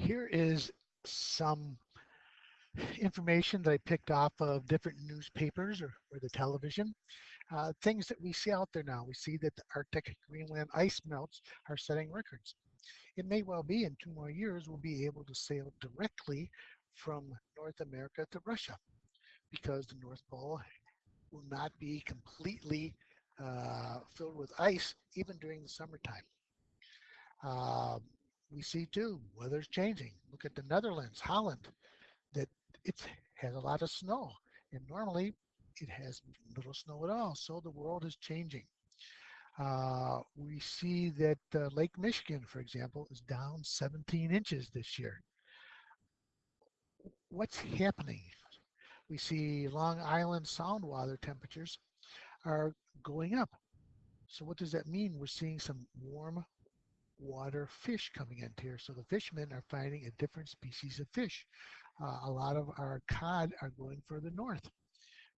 Here is some information that I picked off of different newspapers or, or the television. Uh, things that we see out there now. We see that the Arctic Greenland ice melts are setting records. It may well be in two more years we'll be able to sail directly from North America to Russia because the North Pole will not be completely uh, filled with ice even during the summertime. Uh, we see too, weather's changing. Look at the Netherlands, Holland, that it has a lot of snow. And normally it has little snow at all. So the world is changing. Uh, we see that uh, Lake Michigan, for example, is down 17 inches this year. What's happening? We see Long Island Sound water temperatures are going up. So what does that mean? We're seeing some warm water fish coming into here. So the fishermen are finding a different species of fish. Uh, a lot of our cod are going further north.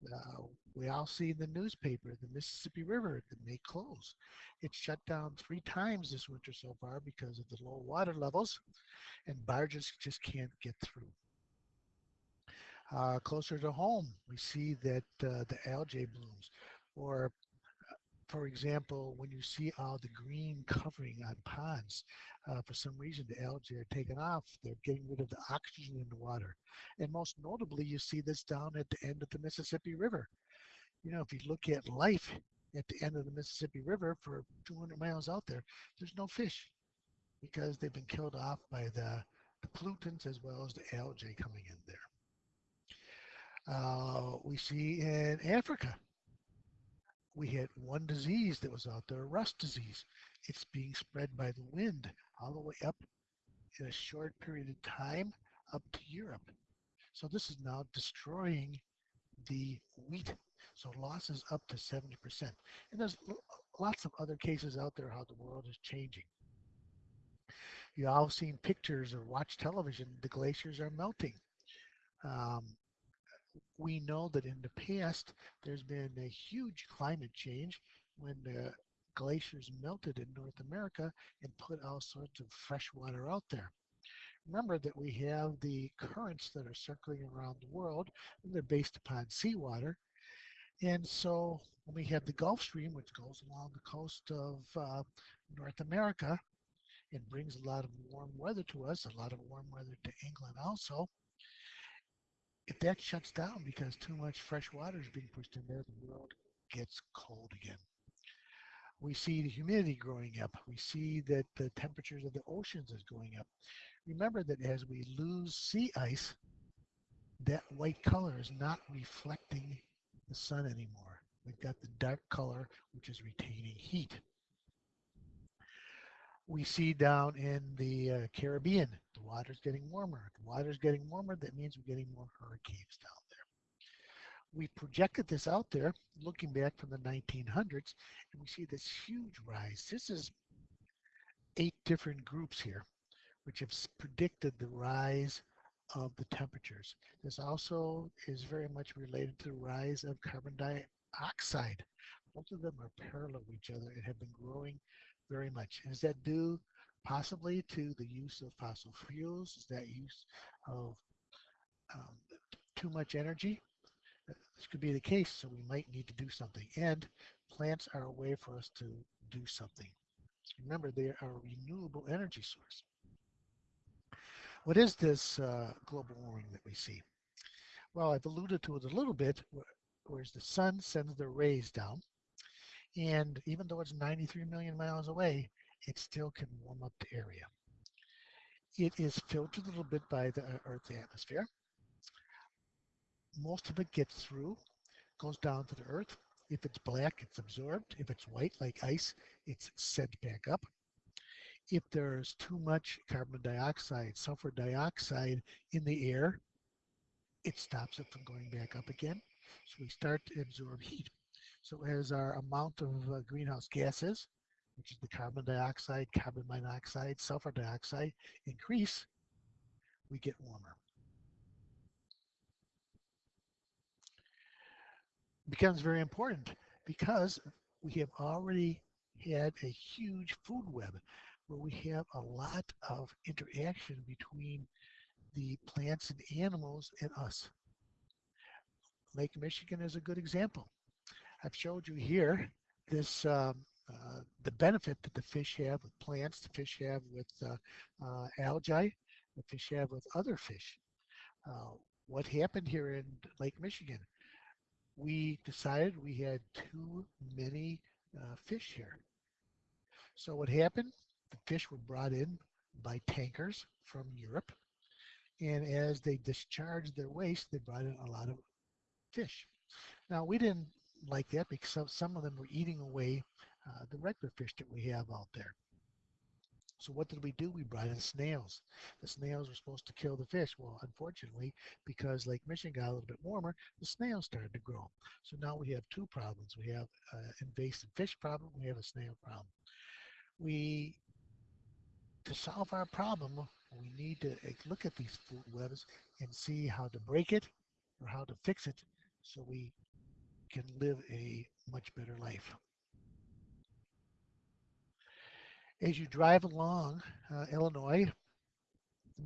Uh, we all see in the newspaper the Mississippi River that may close. It's shut down three times this winter so far because of the low water levels and barges just can't get through. Uh, closer to home, we see that uh, the algae blooms or for example, when you see all the green covering on ponds, uh, for some reason the algae are taken off, they're getting rid of the oxygen in the water. And most notably, you see this down at the end of the Mississippi River. You know, if you look at life at the end of the Mississippi River for 200 miles out there, there's no fish because they've been killed off by the, the pollutants as well as the algae coming in there. Uh, we see in Africa, we had one disease that was out there, rust disease. It's being spread by the wind all the way up in a short period of time up to Europe. So this is now destroying the wheat. So losses up to 70%. And there's lots of other cases out there how the world is changing. You all seen pictures or watch television, the glaciers are melting. Um, we know that in the past there's been a huge climate change when the glaciers melted in North America and put all sorts of fresh water out there. Remember that we have the currents that are circling around the world and they're based upon seawater. And so when we have the Gulf Stream, which goes along the coast of uh, North America and brings a lot of warm weather to us, a lot of warm weather to England also, if that shuts down because too much fresh water is being pushed in there, the world gets cold again. We see the humidity growing up. We see that the temperatures of the oceans is going up. Remember that as we lose sea ice, that white color is not reflecting the sun anymore. We've got the dark color, which is retaining heat we see down in the uh, Caribbean. The water's getting warmer. The water's getting warmer, that means we're getting more hurricanes down there. We projected this out there looking back from the 1900s, and we see this huge rise. This is eight different groups here, which have predicted the rise of the temperatures. This also is very much related to the rise of carbon dioxide. Both of them are parallel to each other and have been growing very much. Is that due possibly to the use of fossil fuels? Is that use of um, too much energy? This could be the case, so we might need to do something. And plants are a way for us to do something. Remember, they are a renewable energy source. What is this uh, global warming that we see? Well, I've alluded to it a little bit, whereas the sun sends the rays down and even though it's 93 million miles away, it still can warm up the area. It is filtered a little bit by the uh, Earth's atmosphere. Most of it gets through, goes down to the Earth. If it's black, it's absorbed. If it's white, like ice, it's sent back up. If there's too much carbon dioxide, sulfur dioxide in the air, it stops it from going back up again. So we start to absorb heat. So as our amount of uh, greenhouse gases, which is the carbon dioxide, carbon monoxide, sulfur dioxide, increase, we get warmer. becomes very important because we have already had a huge food web. where we have a lot of interaction between the plants and animals and us. Lake Michigan is a good example. I've showed you here this um, uh, the benefit that the fish have with plants, the fish have with uh, uh, algae, the fish have with other fish. Uh, what happened here in Lake Michigan? We decided we had too many uh, fish here. So what happened? The fish were brought in by tankers from Europe. And as they discharged their waste, they brought in a lot of fish. Now we didn't like that because some, of them were eating away uh, the regular fish that we have out there. So what did we do? We brought in snails. The snails were supposed to kill the fish. Well, unfortunately, because Lake Michigan got a little bit warmer, the snails started to grow. So now we have two problems. We have an invasive fish problem. We have a snail problem. We, to solve our problem, we need to eh, look at these food webs and see how to break it or how to fix it so we can live a much better life. As you drive along uh, Illinois,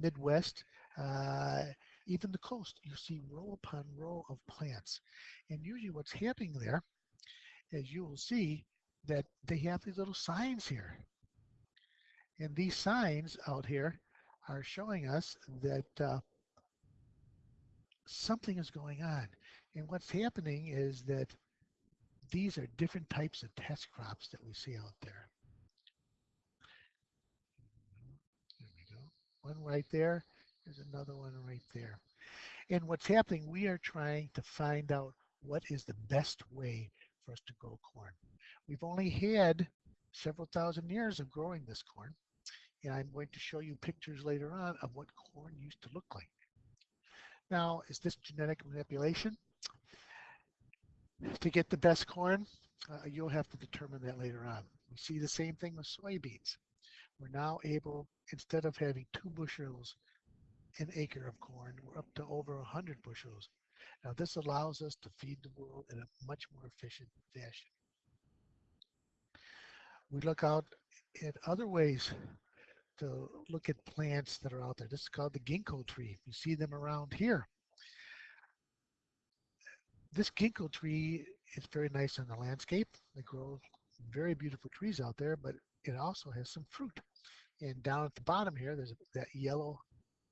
Midwest, uh, even the coast, you see row upon row of plants. And usually what's happening there, as you will see, that they have these little signs here. And these signs out here are showing us that uh, something is going on. And what's happening is that these are different types of test crops that we see out there. There we go. One right there. There's another one right there. And what's happening, we are trying to find out what is the best way for us to grow corn. We've only had several thousand years of growing this corn. And I'm going to show you pictures later on of what corn used to look like. Now, is this genetic manipulation? To get the best corn, uh, you'll have to determine that later on. We see the same thing with soybeans. We're now able, instead of having two bushels an acre of corn, we're up to over 100 bushels. Now this allows us to feed the world in a much more efficient fashion. We look out at other ways to look at plants that are out there. This is called the ginkgo tree. You see them around here. This ginkgo tree is very nice in the landscape. They grow very beautiful trees out there, but it also has some fruit. And down at the bottom here, there's that yellow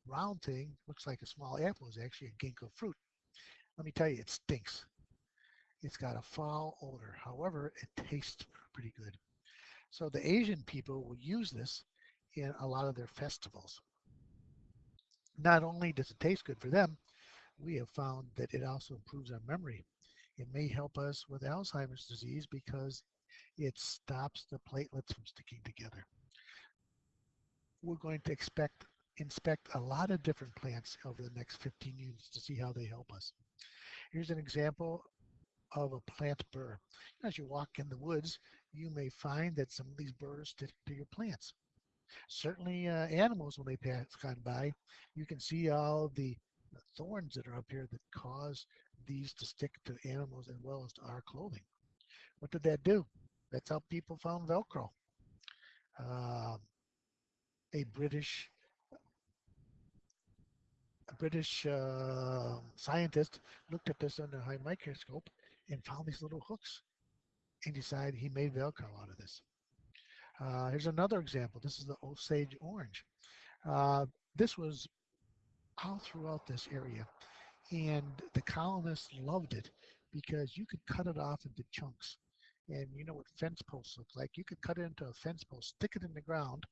round thing, looks like a small apple, is actually a ginkgo fruit. Let me tell you, it stinks. It's got a foul odor. However, it tastes pretty good. So the Asian people will use this in a lot of their festivals. Not only does it taste good for them, we have found that it also improves our memory. It may help us with Alzheimer's disease because it stops the platelets from sticking together. We're going to expect inspect a lot of different plants over the next 15 years to see how they help us. Here's an example of a plant burr. As you walk in the woods, you may find that some of these burrs stick to your plants. Certainly uh, animals, when they pass on by, you can see all the thorns that are up here that cause these to stick to animals as well as to our clothing. What did that do? That's how people found Velcro. Uh, a British a British uh, scientist looked at this under a high microscope and found these little hooks and decided he made Velcro out of this. Uh, here's another example. This is the Osage orange. Uh, this was all throughout this area. And the colonists loved it because you could cut it off into chunks. And you know what fence posts look like. You could cut it into a fence post, stick it in the ground,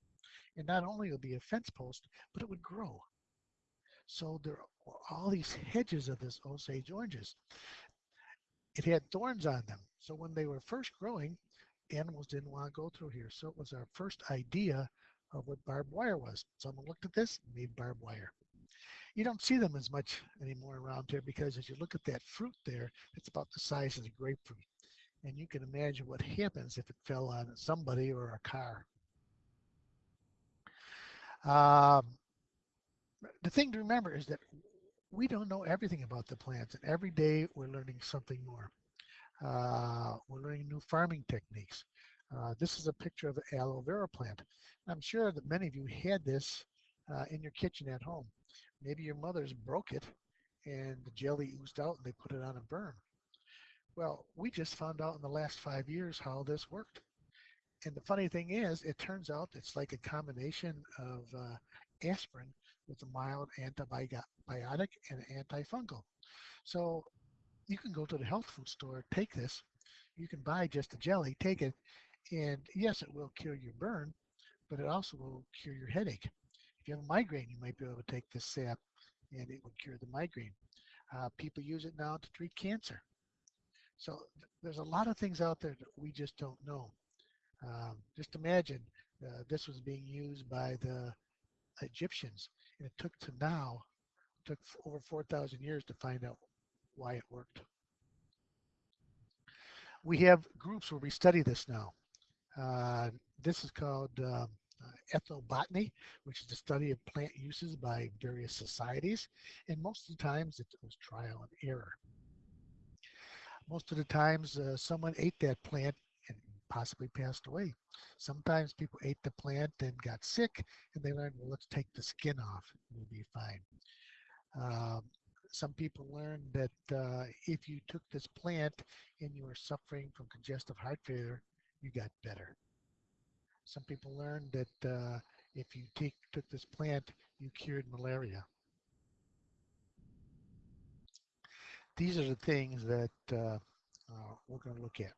and not only would be a fence post, but it would grow. So there were all these hedges of this Osage oranges. It had thorns on them. So when they were first growing, animals didn't want to go through here. So it was our first idea of what barbed wire was. Someone looked at this, made barbed wire. You don't see them as much anymore around here because as you look at that fruit there, it's about the size of the grapefruit. And you can imagine what happens if it fell on somebody or a car. Um, the thing to remember is that we don't know everything about the plants and every day we're learning something more. Uh, we're learning new farming techniques. Uh, this is a picture of the aloe vera plant. I'm sure that many of you had this uh, in your kitchen at home. Maybe your mother's broke it and the jelly oozed out and they put it on a burn. Well, we just found out in the last five years how this worked. And the funny thing is, it turns out it's like a combination of uh, aspirin with a mild antibiotic and antifungal. So you can go to the health food store, take this, you can buy just a jelly, take it, and yes, it will cure your burn, but it also will cure your headache. If you have a migraine, you might be able to take this sap and it would cure the migraine. Uh, people use it now to treat cancer. So th there's a lot of things out there that we just don't know. Um, just imagine uh, this was being used by the Egyptians, and it took to now, took over 4,000 years to find out why it worked. We have groups where we study this now. Uh, this is called um, ethnobotany, which is the study of plant uses by various societies, and most of the times it was trial and error. Most of the times uh, someone ate that plant and possibly passed away. Sometimes people ate the plant and got sick and they learned, well, let's take the skin off, we'll be fine. Um, some people learned that uh, if you took this plant and you were suffering from congestive heart failure, you got better. Some people learned that uh, if you take, took this plant, you cured malaria. These are the things that uh, uh we're going to look at.